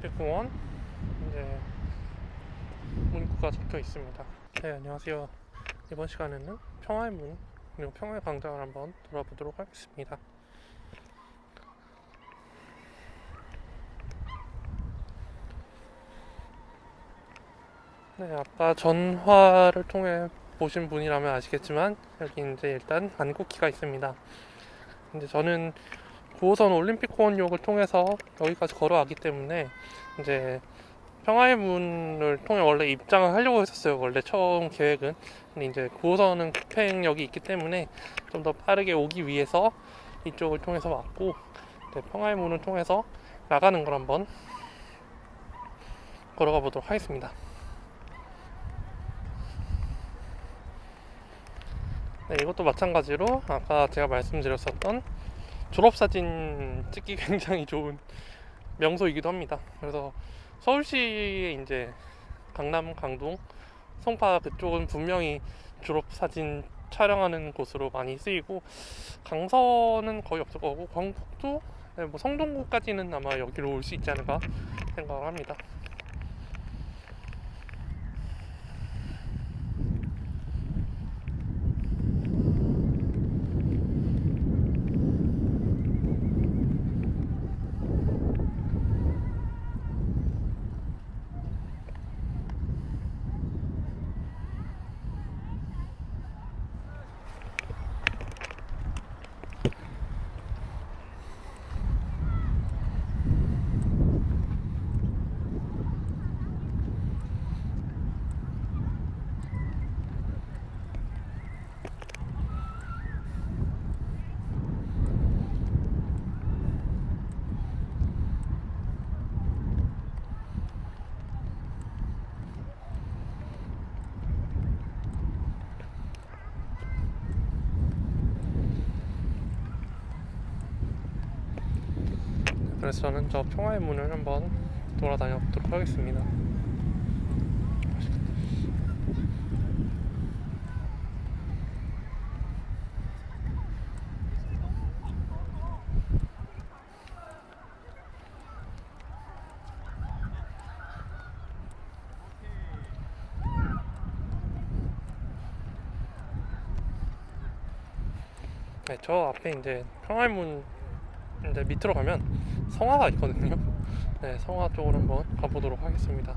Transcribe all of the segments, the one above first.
올림픽공원 이제 문구가 적혀 있습니다. 네 안녕하세요. 이번 시간에는 평화의 문 그리고 평화의 광장을 한번 돌아보도록 하겠습니다. 네 아까 전화를 통해 보신 분이라면 아시겠지만 여기 이제 일단 안국기가 있습니다. 이제 저는 9호선 올림픽공원역을 통해서 여기까지 걸어왔기 때문에 이제 평화의 문을 통해 원래 입장을 하려고 했었어요. 원래 처음 계획은. 근데 이제 9호선은 급행역이 있기 때문에 좀 더 빠르게 오기 위해서 이쪽을 통해서 왔고 평화의 문을 통해서 나가는 걸 한번 걸어가 보도록 하겠습니다. 네, 이것도 마찬가지로 아까 제가 말씀드렸었던 졸업사진 찍기 굉장히 좋은 명소이기도 합니다. 그래서 서울시에 이제 강남, 강동, 송파 그쪽은 분명히 졸업사진 촬영하는 곳으로 많이 쓰이고 강서는 거의 없을 거고 광북도 네, 뭐 성동구까지는 아마 여기로 올 수 있지 않을까 생각을 합니다. 그래서 저는 저 평화의 문을 한번 돌아다녀 보도록 하겠습니다. 네, 저 앞에 이제 평화의 문 이제 밑으로 가면 성화가 있거든요. 네, 성화 쪽으로 한번 가보도록 하겠습니다.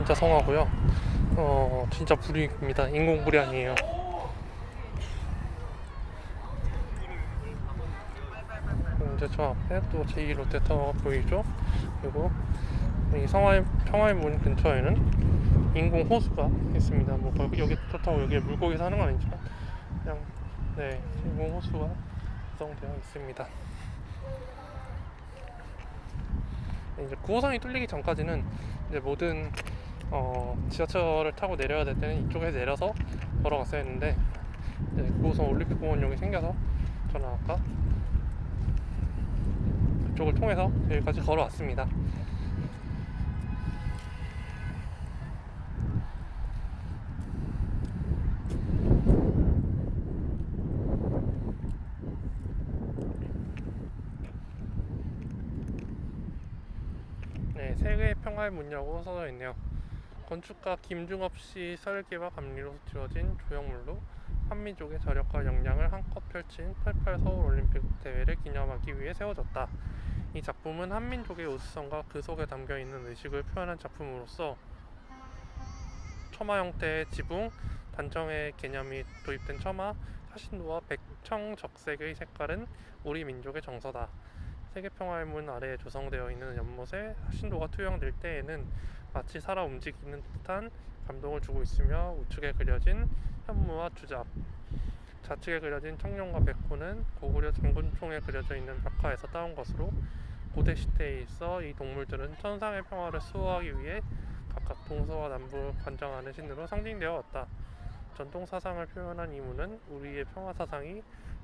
진짜 성화고요. 어, 진짜 불입니다. 인공불이 아니에요. 이제 저 앞에 또 제2 롯데타워가 보이죠? 그리고 이 성화의 평화의 문 근처에는 인공 호수가 있습니다. 뭐 여기 그렇다고 여기에 물고기 사는 건 아니지만 그냥 네 인공 호수가 구성되어 있습니다. 이제 9호선이 뚫리기 전까지는 이제 모든 어, 지하철을 타고 내려야 될 때는 이쪽에 내려서 걸어갔어야 했는데 이제 9호선 올림픽공원역이 생겨서 저는 아까 그쪽을 통해서 여기까지 걸어왔습니다. 네, 세계 평화의 문이라고 써져 있네요. 건축가 김중업 씨 설계와 감리로 지어진 조형물로 한민족의 저력과 역량을 한껏 펼친 88 서울 올림픽 대회를 기념하기 위해 세워졌다. 이 작품은 한민족의 우수성과 그 속에 담겨 있는 의식을 표현한 작품으로서 처마 형태의 지붕, 단정의 개념이 도입된 처마, 사신도와 백청 적색의 색깔은 우리 민족의 정서다. 세계평화의 문 아래에 조성되어 있는 연못에 사신도가 투영될 때에는 마치 살아 움직이는 듯한 감동을 주고 있으며 우측에 그려진 현무와 주잡, 좌측에 그려진 청룡과 백호는 고구려 장군총에 그려져 있는 벽화에서 따온 것으로 고대 시대에 있어 이 동물들은 천상의 평화를 수호하기 위해 각각 동서와 남부를 관장하는 신으로 상징되어 왔다. 전통 사상을 표현한 이 문은 우리의 평화 사상이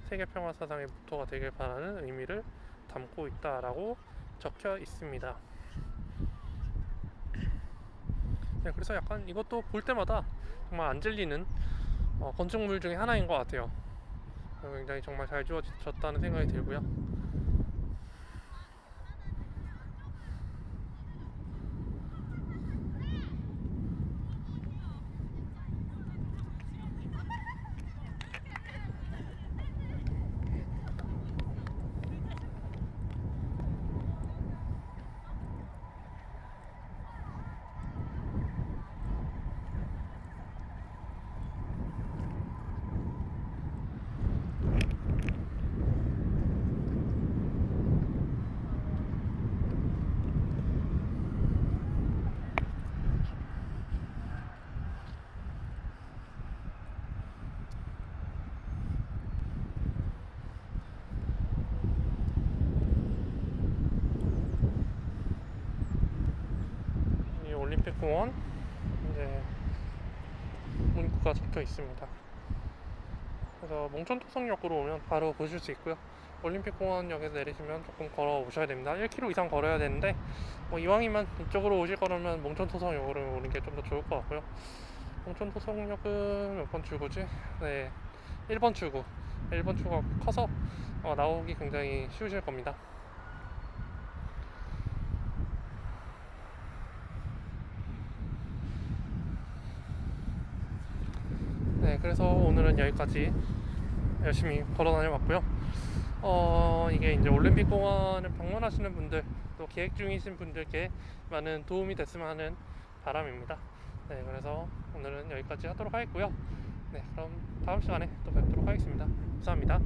세계 평화 사상의 모토가 되길 바라는 의미를 담고 있다라고 적혀 있습니다. 네, 그래서 약간 이것도 볼 때마다 정말 안 질리는 어, 건축물 중에 하나인 것 같아요. 어, 굉장히 정말 잘 지어졌다는 생각이 들고요. 이 올림픽 공원 이제 문구가 적혀 있습니다. 그래서 몽천토성역으로 오면 바로 보실 수 있고요. 올림픽 공원역에서 내리시면 조금 걸어 오셔야 됩니다. 1km 이상 걸어야 되는데 뭐 이왕이면 이쪽으로 오실 거라면 몽천토성역으로 오는 게 좀 더 좋을 것 같고요. 몽천토성역은 몇 번 출구지? 네, 1번 출구. 1번 출구가 커서 어, 나오기 굉장히 쉬우실 겁니다. 그래서 오늘은 여기까지 열심히 걸어 다녀봤고요. 어, 이게 이제 올림픽 공원을 방문하시는 분들, 또 계획 중이신 분들께 많은 도움이 됐으면 하는 바람입니다. 네, 그래서 오늘은 여기까지 하도록 하겠고요. 네, 그럼 다음 시간에 또 뵙도록 하겠습니다. 감사합니다.